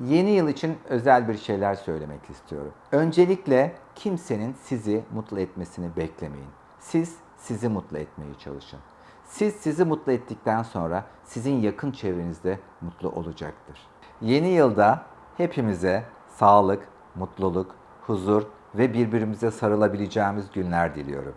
Yeni yıl için özel bir şeyler söylemek istiyorum. Öncelikle kimsenin sizi mutlu etmesini beklemeyin. Siz sizi mutlu etmeye çalışın. Siz sizi mutlu ettikten sonra sizin yakın çevrenizde mutlu olacaktır. Yeni yılda hepimize sağlık, mutluluk, huzur ve birbirimize sarılabileceğimiz günler diliyorum.